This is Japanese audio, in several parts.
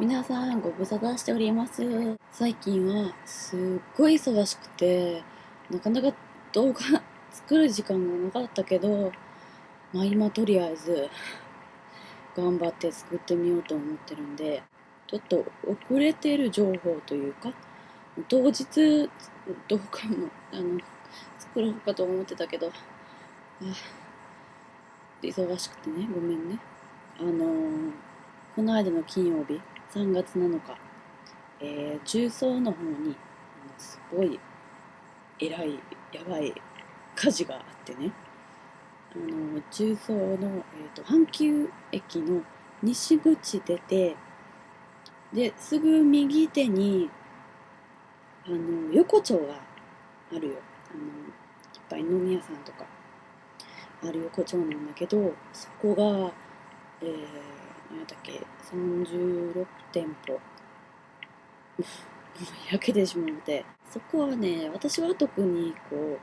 皆さんご無沙汰しております。最近はすっごい忙しくてなかなか動画作る時間がなかったけどまあ今とりあえず頑張って作ってみようと思ってるんでちょっと遅れてる情報というか当日動画もあの作ろうかと思ってたけどあ忙しくてねごめんね。あのー、この間の金曜日3月7日、えー、重曹の方にすごい偉いやばい火事があってね。あの重曹の、えーと、阪急駅の西口出てですぐ右手にあの横丁があるよ。あのいっぱい飲み屋さんとかある横丁なんだけどそこがえー、何だっけ？36店舗もう 焼けてしまって。そこはね私は特にこ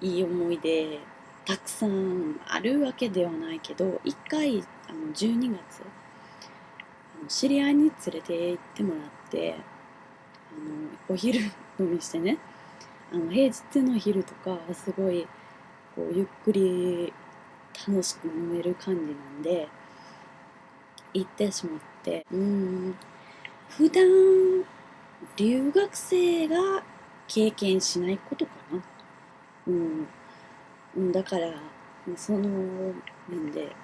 ういい思い出たくさんあるわけではないけど1回あの12月あの知り合いに連れて行ってもらってあのお昼飲みしてねあの平日の昼とかすごいこうゆっくり楽しく飲める感じなんで行ってしまって。うん。普段留学生が経験しないことかな。うん。だからその面で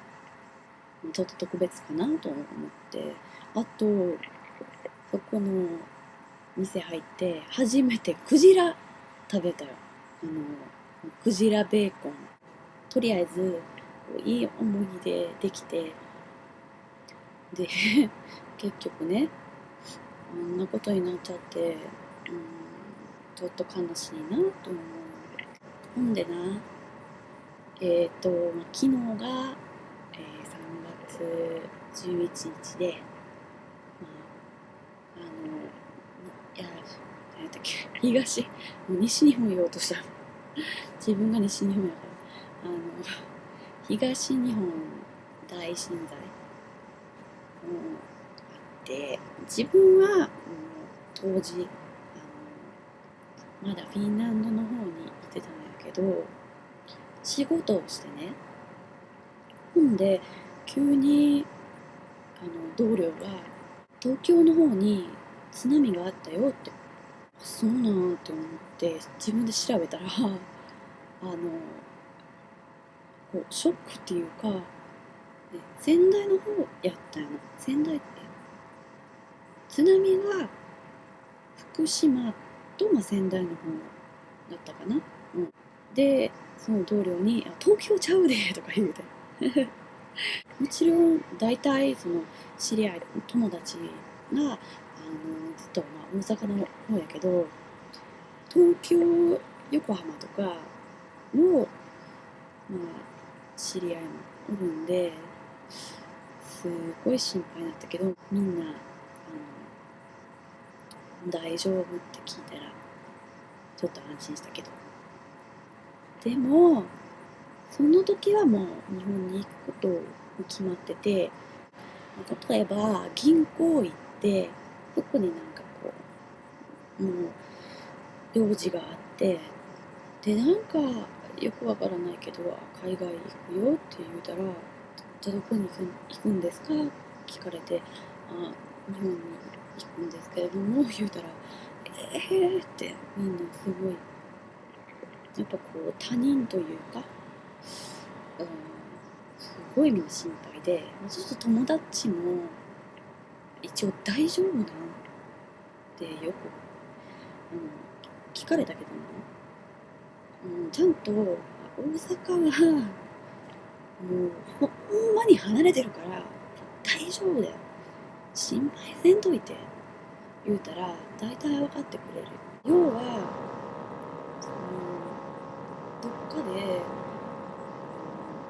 ちょっと特別かなと思って。あとそこの店入って初めてクジラ食べたよ。あのクジラベーコン。とりあえずいい思い出できてで 結局ねあんなことになっちゃって、うん、ちょっと悲しいなと思う。ほんでなえっ、ー、と昨日が、えー、3月11日でまああのいや何やったっけ東もう西日本言おうとした。自分が西日本やから。あの東日本大震災。あって自分は、当時あのまだフィンランドの方に行ってたんやけど仕事をしてね。ほんで急にあの同僚が東京の方に津波があったよってあそうなんって思って自分で調べたらあのこうショックっていうか、仙台の方やったよな。仙台って津波が福島と、まあ、仙台の方だったかな、うん、でその同僚に「東京ちゃうで」とか言うて。もちろん大体その知り合い友達があのずっと、まあ、大阪の方やけど東京横浜とかも、まあ、知り合いもおるんですごい心配だったけどみんなあの大丈夫って聞いたらちょっと安心したけど。でもその時はもう日本に行くこと決まってて例えば銀行行って特になんかこうもう用事があってでなんかよくわからないけど海外行くよって言うたらじゃあどこに行くんですか？聞かれて。あ日本に行くんですけれども言うたらええー、ってみんなすごい。やっぱこう他人というか、うん、すごいみんな心配でそうすると友達も一応大丈夫なんってよく、うん、聞かれたけどもうん、ちゃんと大阪はもうほんまに離れてるから大丈夫だよ。心配せんといて。言うたら大体分かってくれる。要はそのどっかで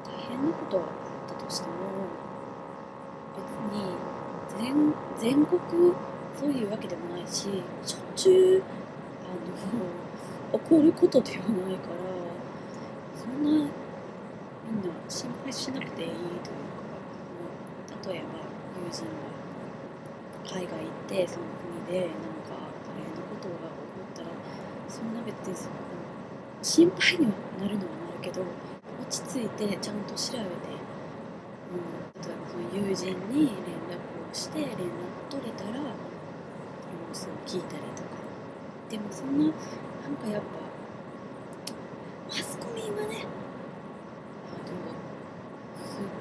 大変なことがあったとしても別に全全国そういうわけでもないししょっちゅうあの 起こることではないからそんな心配しなくていいという。か例えば友人が海外行ってその国でなんか大変なことが起こったらそんな別にその心配にはなるのはなるけど落ち着いてちゃんと調べて、うん、例えばその友人に連絡をして連絡取れたら様子を聞いたりとか。でもそんななんかやっぱマスコミはね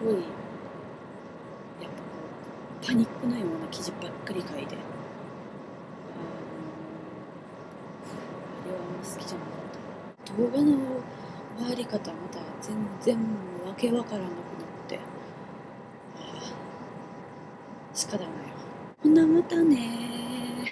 ごいやっぱこうパニックのような記事ばっかり書いて。ああれはあんま好きじゃなかった。動画の回り方また全然わけわからなくなって。ああ仕方ないよほなまたね